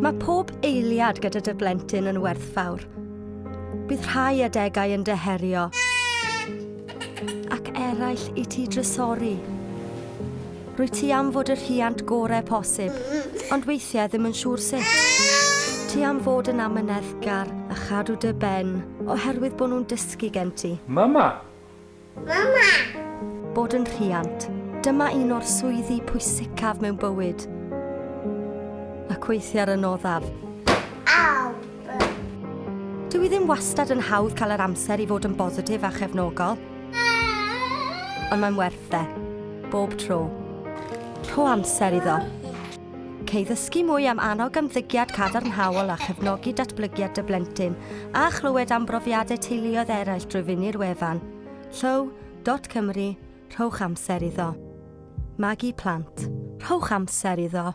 Mae pob eiliad gyda dy blentyn yn werthfawr. Bydd rhai adegau yn deherio, ac eraill i ti drysori. Rwy ti am fod y rhiant gorau posib, ond weithiau ddim yn siŵr sut. Ti am fod yn amyneddgar a chadw dy ben oherwydd bod nhw'n dysgu gen ti. Mama! Mama! Bod yn rhiant. Dyma un o'r swyddi pwysicaf mewn bywyd ac weithio ar y noddaf. Aw! Dwi ddim wastad yn hawdd cael yr amser i fod yn bositif a chefnogol. Ond mae'n werth e. Bob tro. Rho amser iddo. Cei ddysgu mwy am annog ymddygiad cadarnhaol a chefnogi datblygiad dy blentyn a chlywed am brofiadau teuluoedd eraill drwy fyny'r wefan. Llyw.cymru, rhowch amser iddo. Magu plant, rhowch amser iddo.